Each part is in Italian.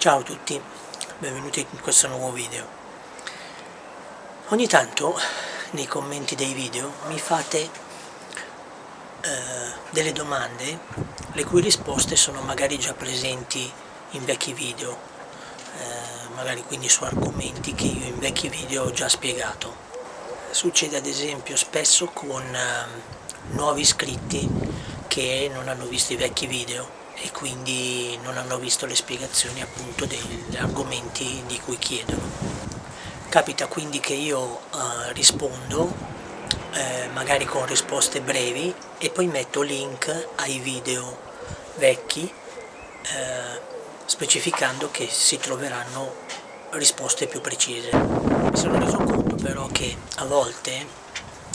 Ciao a tutti, benvenuti in questo nuovo video. Ogni tanto nei commenti dei video mi fate eh, delle domande le cui risposte sono magari già presenti in vecchi video, eh, magari quindi su argomenti che io in vecchi video ho già spiegato. Succede ad esempio spesso con eh, nuovi iscritti che non hanno visto i vecchi video e quindi non hanno visto le spiegazioni appunto degli argomenti di cui chiedono. Capita quindi che io eh, rispondo, eh, magari con risposte brevi, e poi metto link ai video vecchi, eh, specificando che si troveranno risposte più precise. Mi sono reso conto però che a volte,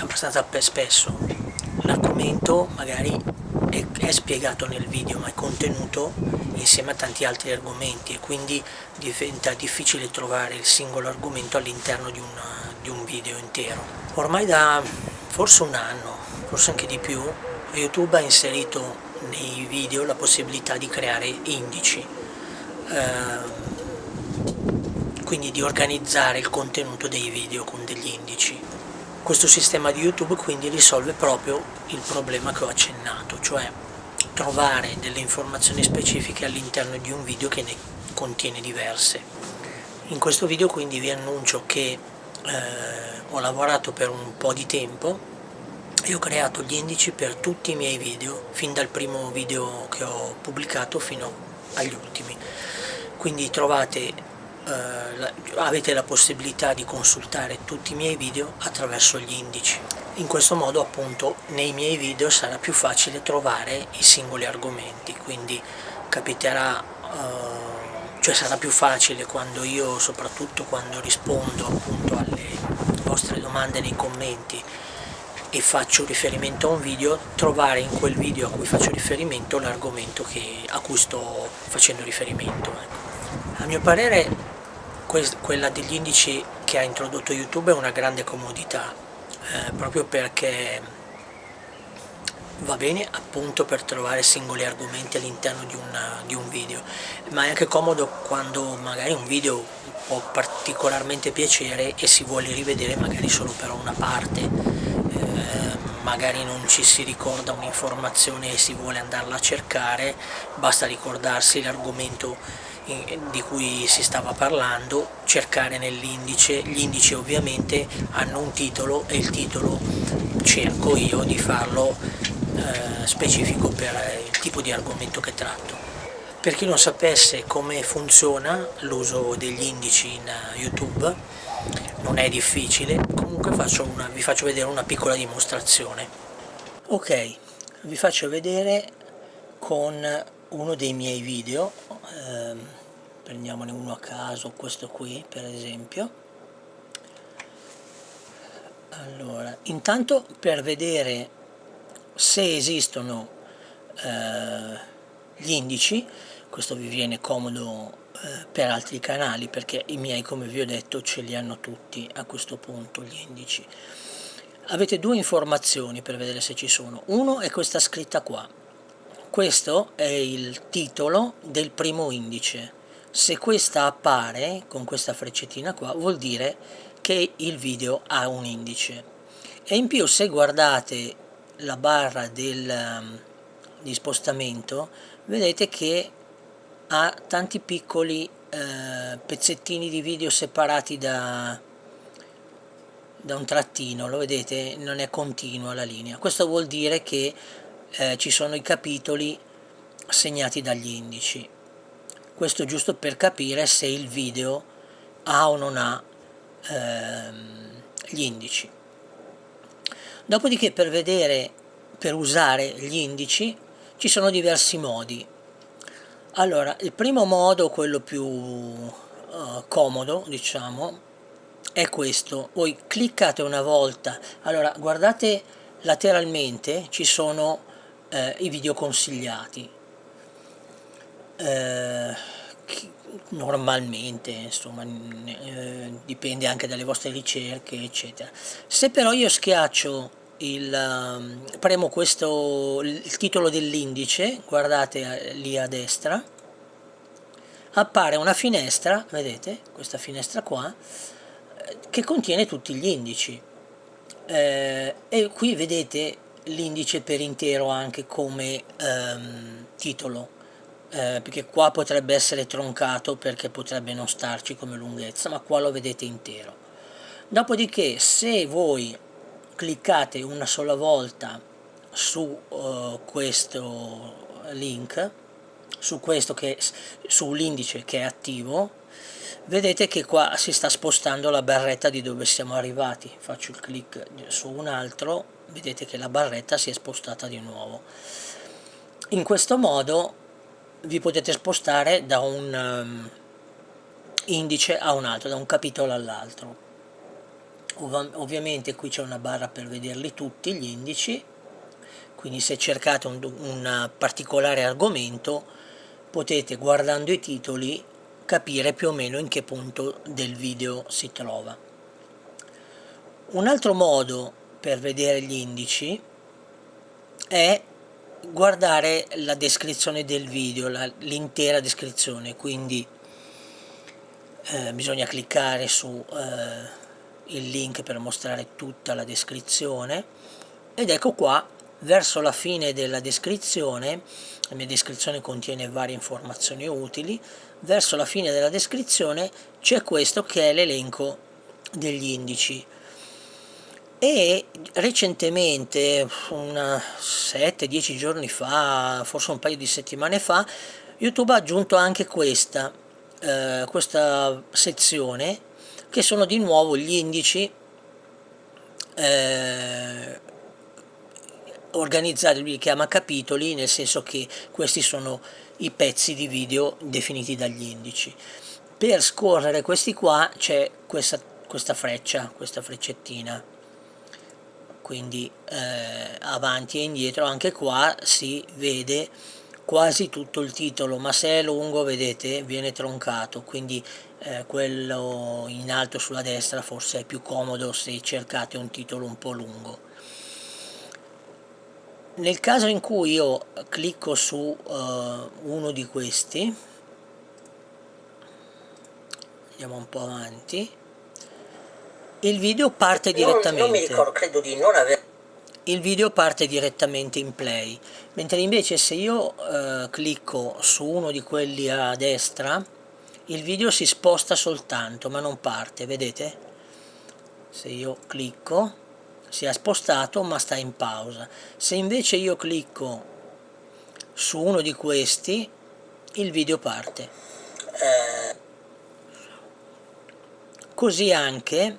abbastanza spesso, l'argomento magari è, è spiegato nel video ma è contenuto insieme a tanti altri argomenti e quindi diventa difficile trovare il singolo argomento all'interno di, di un video intero. Ormai da forse un anno, forse anche di più, YouTube ha inserito nei video la possibilità di creare indici, eh, quindi di organizzare il contenuto dei video con degli indici. Questo sistema di YouTube quindi risolve proprio il problema che ho accennato, cioè trovare delle informazioni specifiche all'interno di un video che ne contiene diverse. In questo video quindi vi annuncio che eh, ho lavorato per un po' di tempo e ho creato gli indici per tutti i miei video, fin dal primo video che ho pubblicato fino agli ultimi. Quindi trovate eh, avete la possibilità di consultare tutti i miei video attraverso gli indici. In questo modo appunto nei miei video sarà più facile trovare i singoli argomenti, quindi capiterà, eh, cioè sarà più facile quando io, soprattutto quando rispondo appunto alle vostre domande nei commenti e faccio riferimento a un video, trovare in quel video a cui faccio riferimento l'argomento a cui sto facendo riferimento. Ecco. A mio parere quella degli indici che ha introdotto YouTube è una grande comodità, eh, proprio perché va bene appunto per trovare singoli argomenti all'interno di, di, un video, ma è anche comodo quando magari un video può particolarmente piacere e si vuole rivedere magari solo però una parte, eh, magari non ci si ricorda un'informazione e si vuole andarla a cercare, basta ricordarsi l'argomento di cui si stava parlando, cercare nell'indice, gli indici ovviamente hanno un titolo e il titolo cerco io di farlo eh, specifico per il tipo di argomento che tratto. Per chi non sapesse come funziona l'uso degli indici in YouTube, non è difficile, comunque faccio una, vi faccio vedere una piccola dimostrazione. Ok, vi faccio vedere con uno dei miei video, ehm, prendiamone uno a caso, questo qui per esempio. Allora, intanto per vedere se esistono eh, gli indici, questo vi viene comodo eh, per altri canali perché i miei come vi ho detto ce li hanno tutti a questo punto gli indici. Avete due informazioni per vedere se ci sono, uno è questa scritta qua, questo è il titolo del primo indice. Se questa appare con questa freccettina qua vuol dire che il video ha un indice. E in più se guardate la barra del, um, di spostamento vedete che ha tanti piccoli eh, pezzettini di video separati da, da un trattino, lo vedete? Non è continua la linea. Questo vuol dire che eh, ci sono i capitoli segnati dagli indici. Questo giusto per capire se il video ha o non ha ehm, gli indici. Dopodiché per vedere, per usare gli indici, ci sono diversi modi. Allora, il primo modo, quello più uh, comodo, diciamo, è questo. Voi cliccate una volta, allora guardate lateralmente ci sono eh, i video consigliati. Eh, normalmente, insomma, eh, dipende anche dalle vostre ricerche, eccetera. Se però io schiaccio il, um, premo questo, il titolo dell'indice, guardate eh, lì a destra, appare una finestra, vedete, questa finestra qua, eh, che contiene tutti gli indici. Eh, e qui vedete l'indice per intero anche come ehm, titolo, eh, perché qua potrebbe essere troncato perché potrebbe non starci come lunghezza, ma qua lo vedete intero. Dopodiché se voi cliccate una sola volta su uh, questo link, su questo che sull'indice che è attivo, vedete che qua si sta spostando la barretta di dove siamo arrivati. Faccio il clic su un altro, vedete che la barretta si è spostata di nuovo. In questo modo vi potete spostare da un um, indice a un altro, da un capitolo all'altro. Ov ovviamente qui c'è una barra per vederli tutti gli indici, quindi se cercate un, un particolare argomento potete guardando i titoli capire più o meno in che punto del video si trova. Un altro modo per vedere gli indici è guardare la descrizione del video, l'intera descrizione, quindi eh, bisogna cliccare su eh, il link per mostrare tutta la descrizione. Ed ecco qua verso la fine della descrizione la mia descrizione contiene varie informazioni utili verso la fine della descrizione c'è questo che è l'elenco degli indici e recentemente, 7-10 giorni fa, forse un paio di settimane fa, YouTube ha aggiunto anche questa, eh, questa sezione che sono di nuovo gli indici eh, organizzati, li chiama capitoli, nel senso che questi sono i pezzi di video definiti dagli indici. Per scorrere questi qua c'è questa, questa freccia, questa freccettina, quindi eh, avanti e indietro, anche qua si vede quasi tutto il titolo, ma se è lungo vedete viene troncato, quindi eh, quello in alto sulla destra forse è più comodo se cercate un titolo un po' lungo. Nel caso in cui io clicco su uh, uno di questi andiamo un po' avanti il video parte direttamente non, non mi ricordo, credo di non aver il video parte direttamente in play mentre invece se io uh, clicco su uno di quelli a destra il video si sposta soltanto ma non parte vedete? Se io clicco si è spostato ma sta in pausa. Se invece io clicco su uno di questi il video parte. Così anche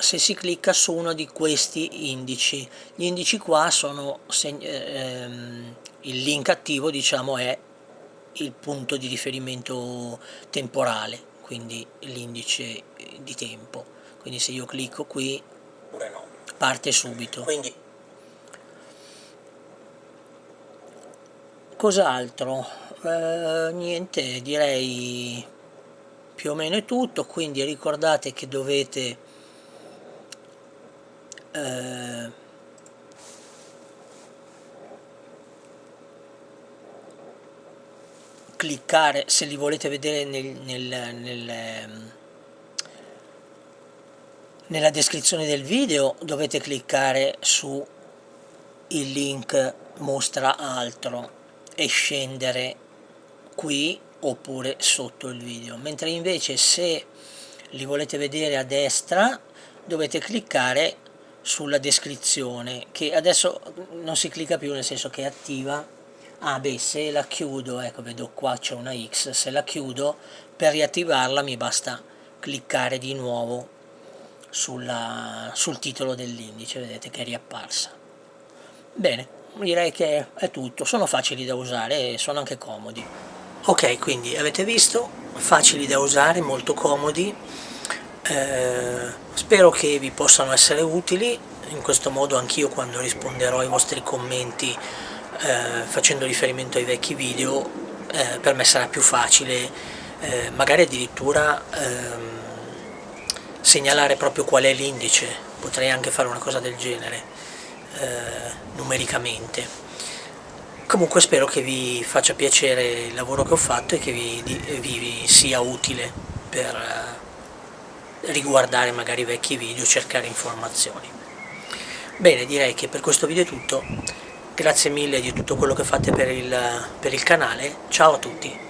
se si clicca su uno di questi indici gli indici qua sono ehm, il link attivo diciamo è il punto di riferimento temporale quindi l'indice di tempo quindi se io clicco qui parte subito. Quindi... Cos'altro? Eh, niente, direi più o meno è tutto, quindi ricordate che dovete eh, cliccare se li volete vedere nel, nel, nel nella descrizione del video dovete cliccare su il link mostra altro e scendere qui oppure sotto il video. Mentre invece se li volete vedere a destra dovete cliccare sulla descrizione che adesso non si clicca più nel senso che è attiva ah beh se la chiudo ecco vedo qua c'è una X se la chiudo per riattivarla mi basta cliccare di nuovo sulla, sul titolo dell'indice, vedete che è riapparsa. Bene, direi che è tutto, sono facili da usare e sono anche comodi. Ok, quindi avete visto, facili da usare, molto comodi, eh, spero che vi possano essere utili, in questo modo anch'io quando risponderò ai vostri commenti eh, facendo riferimento ai vecchi video, eh, per me sarà più facile, eh, magari addirittura ehm, segnalare proprio qual è l'indice, potrei anche fare una cosa del genere, eh, numericamente. Comunque spero che vi faccia piacere il lavoro che ho fatto e che vi, vi sia utile per eh, riguardare magari vecchi video, cercare informazioni. Bene, direi che per questo video è tutto, grazie mille di tutto quello che fate per il, per il canale, ciao a tutti!